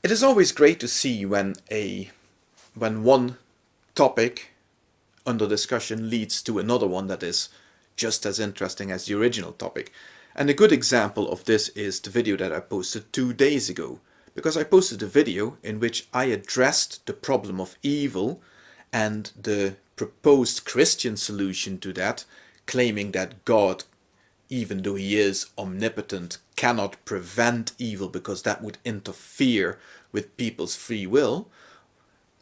It is always great to see when a when one topic under discussion leads to another one that is just as interesting as the original topic. And a good example of this is the video that I posted two days ago. Because I posted a video in which I addressed the problem of evil and the proposed Christian solution to that, claiming that God, even though he is omnipotent, cannot prevent evil because that would interfere with people's free will.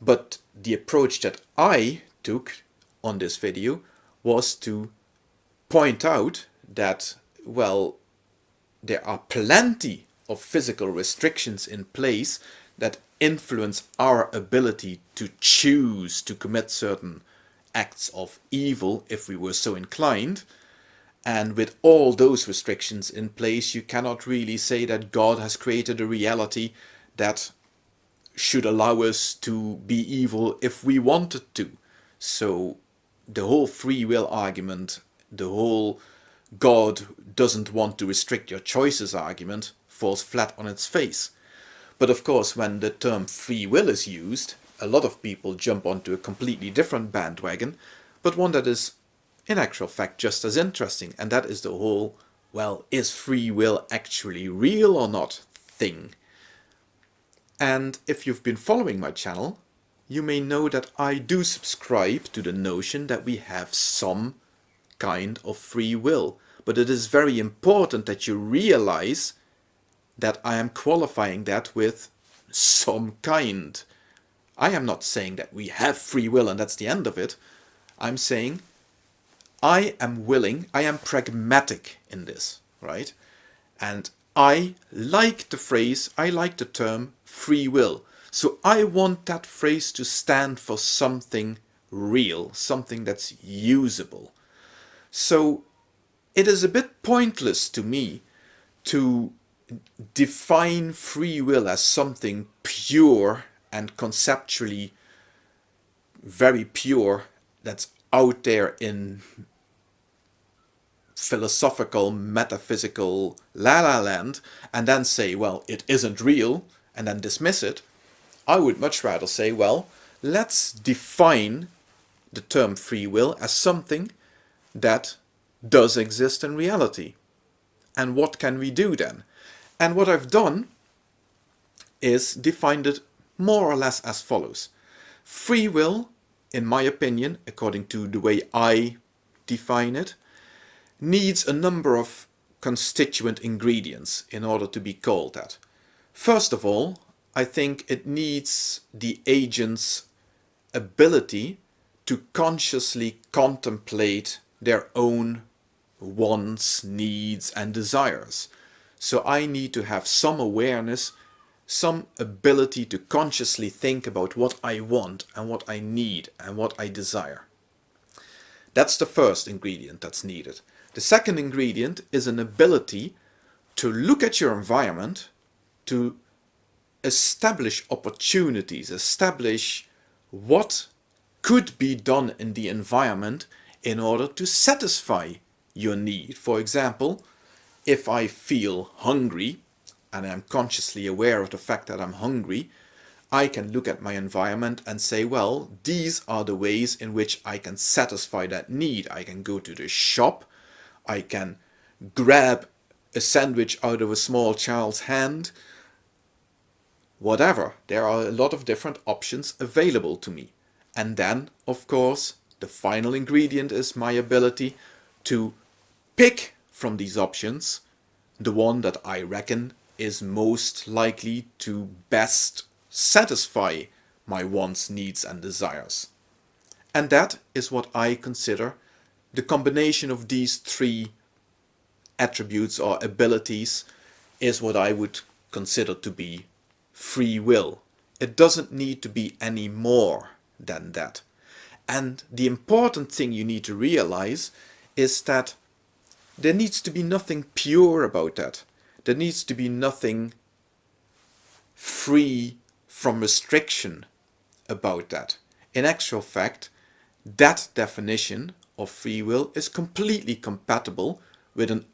But the approach that I took on this video was to point out that, well, there are plenty of physical restrictions in place that influence our ability to choose to commit certain acts of evil if we were so inclined. And with all those restrictions in place, you cannot really say that God has created a reality that should allow us to be evil if we wanted to. So the whole free will argument, the whole God doesn't want to restrict your choices argument falls flat on its face. But of course, when the term free will is used, a lot of people jump onto a completely different bandwagon, but one that is in actual fact just as interesting, and that is the whole, well, is free will actually real or not thing. And if you've been following my channel, you may know that I do subscribe to the notion that we have some kind of free will. But it is very important that you realize that I am qualifying that with some kind. I am not saying that we have free will and that's the end of it. I'm saying I am willing, I am pragmatic in this, right? And I like the phrase, I like the term free will. So I want that phrase to stand for something real, something that's usable. So it is a bit pointless to me to define free will as something pure and conceptually very pure that's out there in philosophical, metaphysical la la land and then say, well, it isn't real and then dismiss it. I would much rather say, well, let's define the term free will as something that does exist in reality. And what can we do then? And what I've done is defined it more or less as follows. Free will, in my opinion, according to the way I define it, needs a number of constituent ingredients in order to be called that. First of all, I think it needs the agent's ability to consciously contemplate their own wants, needs and desires. So I need to have some awareness, some ability to consciously think about what I want and what I need and what I desire. That's the first ingredient that's needed. The second ingredient is an ability to look at your environment, to establish opportunities, establish what could be done in the environment in order to satisfy your need. For example, if I feel hungry and I'm consciously aware of the fact that I'm hungry, I can look at my environment and say, well, these are the ways in which I can satisfy that need. I can go to the shop, I can grab a sandwich out of a small child's hand, whatever. There are a lot of different options available to me. And then, of course, the final ingredient is my ability to pick from these options the one that I reckon is most likely to best satisfy my wants, needs and desires. And that is what I consider the combination of these three attributes or abilities is what I would consider to be free will. It doesn't need to be any more than that. And the important thing you need to realize is that there needs to be nothing pure about that. There needs to be nothing free from restriction about that. In actual fact, that definition of free will is completely compatible with a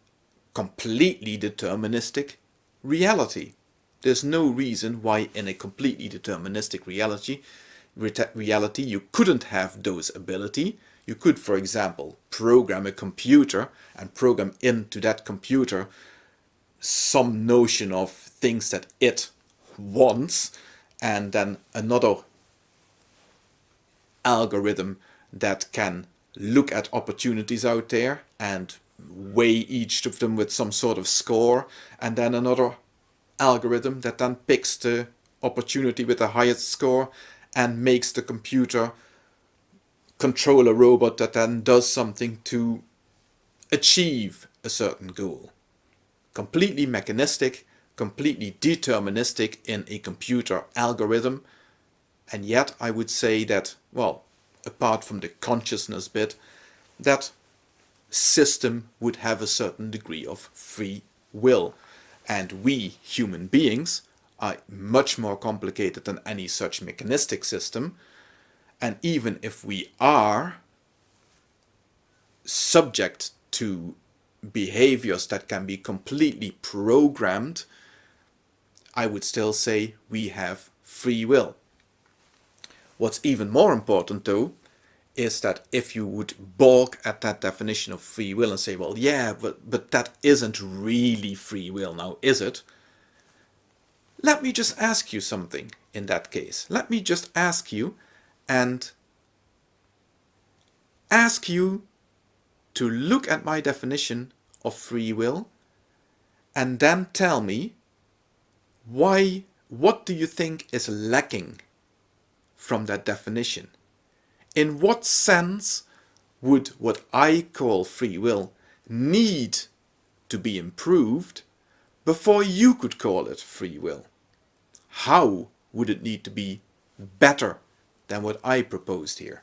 completely deterministic reality. There's no reason why in a completely deterministic reality, reality you couldn't have those ability. You could, for example, program a computer and program into that computer some notion of things that it wants and then another algorithm that can look at opportunities out there and weigh each of them with some sort of score and then another algorithm that then picks the opportunity with the highest score and makes the computer control a robot that then does something to achieve a certain goal. Completely mechanistic, completely deterministic in a computer algorithm and yet I would say that, well, apart from the consciousness bit, that system would have a certain degree of free will. And we, human beings, are much more complicated than any such mechanistic system. And even if we are subject to behaviors that can be completely programmed, I would still say we have free will. What's even more important though is that if you would balk at that definition of free will and say, well, yeah, but, but that isn't really free will now, is it? Let me just ask you something in that case. Let me just ask you and ask you to look at my definition of free will and then tell me why, what do you think is lacking from that definition. In what sense would what I call free will need to be improved before you could call it free will? How would it need to be better than what I proposed here?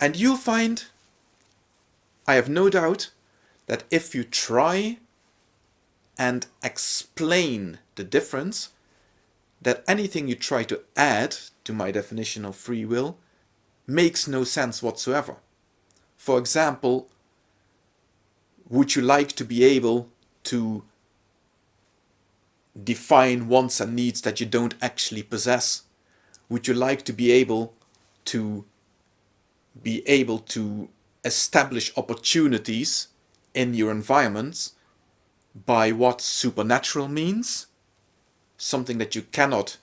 And you'll find, I have no doubt, that if you try and explain the difference, that anything you try to add to my definition of free will makes no sense whatsoever. For example, would you like to be able to define wants and needs that you don't actually possess? Would you like to be able to be able to establish opportunities in your environments by what supernatural means? something that you cannot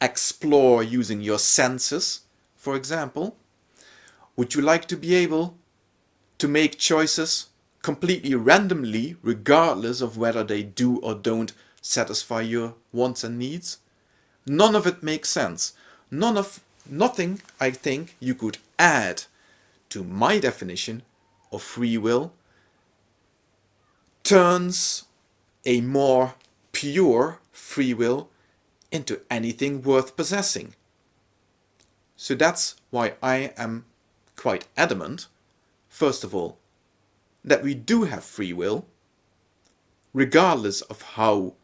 explore using your senses, for example? Would you like to be able to make choices completely randomly regardless of whether they do or don't satisfy your wants and needs? None of it makes sense. None of nothing I think you could add to my definition of free will turns a more pure free will into anything worth possessing. So that's why I am quite adamant, first of all, that we do have free will, regardless of how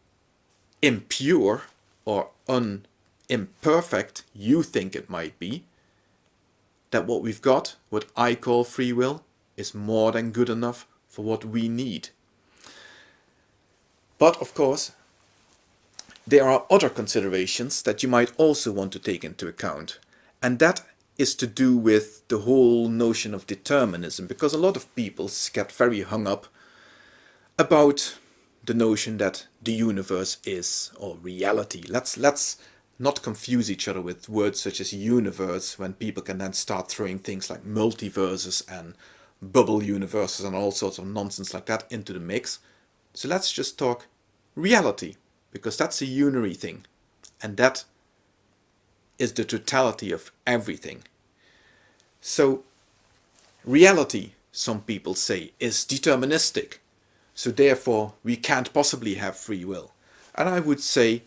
impure or un imperfect you think it might be, that what we've got, what I call free will, is more than good enough for what we need. But of course, there are other considerations that you might also want to take into account. And that is to do with the whole notion of determinism, because a lot of people get very hung up about the notion that the universe is, or reality. Let's, let's not confuse each other with words such as universe, when people can then start throwing things like multiverses and bubble universes and all sorts of nonsense like that into the mix. So let's just talk reality because that's a unary thing and that is the totality of everything. So reality, some people say, is deterministic. So therefore we can't possibly have free will. And I would say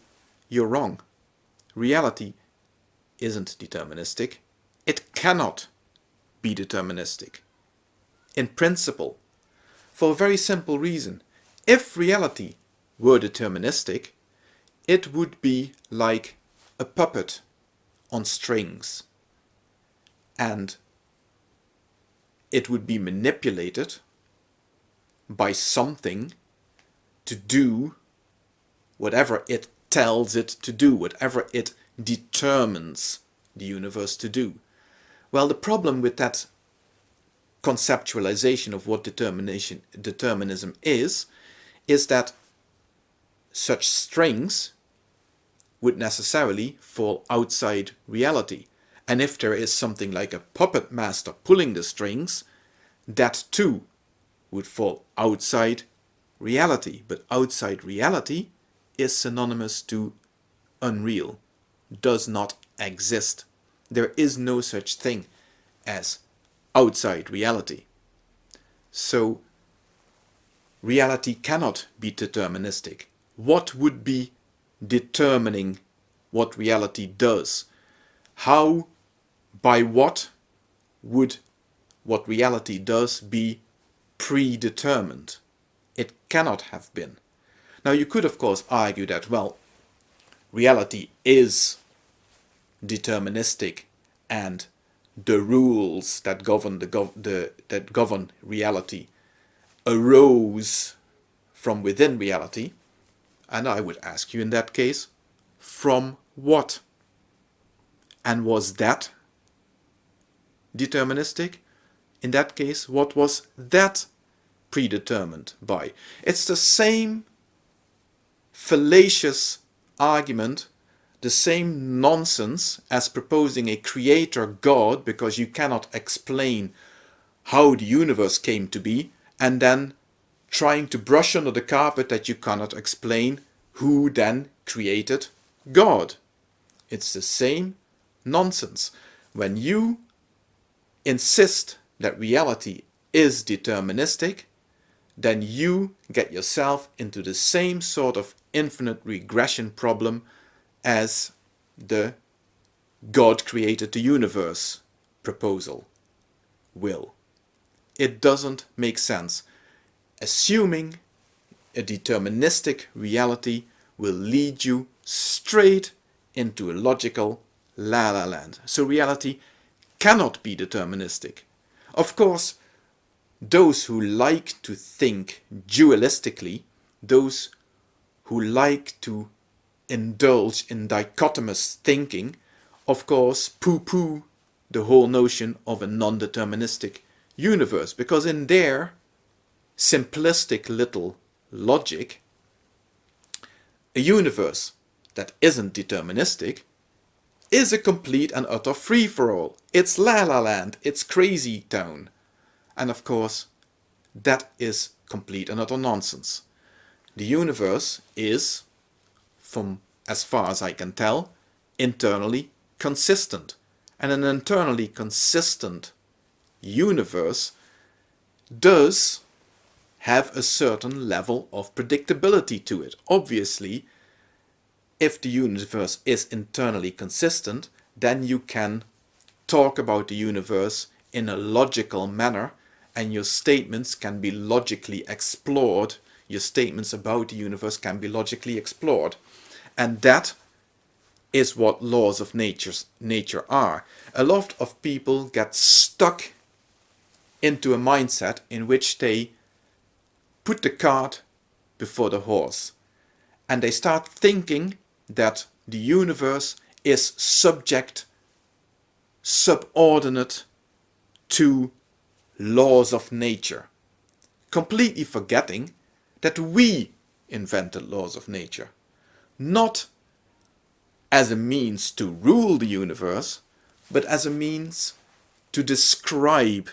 you're wrong. Reality isn't deterministic. It cannot be deterministic. In principle. For a very simple reason. If reality were deterministic, it would be like a puppet on strings and it would be manipulated by something to do whatever it tells it to do, whatever it determines the universe to do. Well, the problem with that conceptualization of what determination determinism is, is that such strings would necessarily fall outside reality. And if there is something like a puppet master pulling the strings, that too would fall outside reality. But outside reality is synonymous to unreal, does not exist. There is no such thing as outside reality. So reality cannot be deterministic. What would be determining what reality does? How, by what would what reality does be predetermined? It cannot have been. Now you could of course argue that, well, reality is deterministic and the rules that govern the, gov the that govern reality arose from within reality. And I would ask you in that case from what? And was that deterministic? In that case what was that predetermined by? It's the same fallacious argument the same nonsense as proposing a creator God because you cannot explain how the universe came to be and then trying to brush under the carpet that you cannot explain who then created God. It's the same nonsense. When you insist that reality is deterministic, then you get yourself into the same sort of infinite regression problem as the God created the universe proposal will. It doesn't make sense. Assuming a deterministic reality will lead you straight into a logical la-la land. So reality cannot be deterministic. Of course, those who like to think dualistically, those who like to indulge in dichotomous thinking, of course poo-poo the whole notion of a non-deterministic universe, because in their simplistic little logic, a universe that isn't deterministic is a complete and utter free-for-all. It's la-la land, it's crazy town. And of course, that is complete and utter nonsense. The universe is from as far as I can tell, internally consistent. And an internally consistent universe does have a certain level of predictability to it. Obviously, if the universe is internally consistent, then you can talk about the universe in a logical manner and your statements can be logically explored. Your statements about the universe can be logically explored. And that is what laws of nature's, nature are. A lot of people get stuck into a mindset in which they put the cart before the horse. And they start thinking that the universe is subject, subordinate to laws of nature. Completely forgetting that we invented laws of nature not as a means to rule the universe, but as a means to describe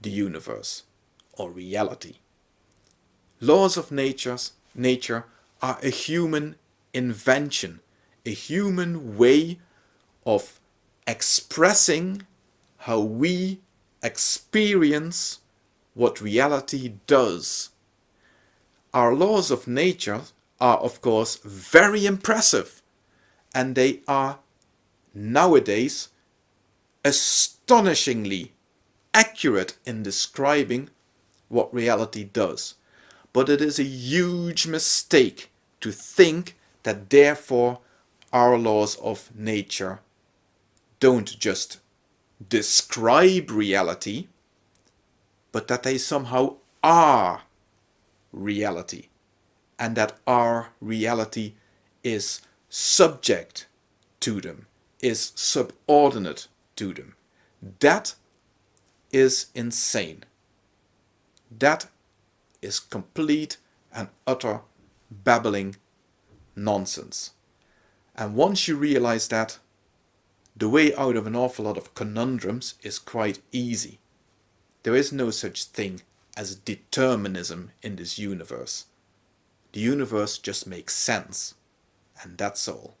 the universe or reality. Laws of nature's, nature are a human invention, a human way of expressing how we experience what reality does. Our laws of nature are of course very impressive and they are nowadays astonishingly accurate in describing what reality does. But it is a huge mistake to think that therefore our laws of nature don't just describe reality, but that they somehow are reality and that our reality is subject to them, is subordinate to them. That is insane. That is complete and utter babbling nonsense. And once you realize that, the way out of an awful lot of conundrums is quite easy. There is no such thing as determinism in this universe. The universe just makes sense, and that's all.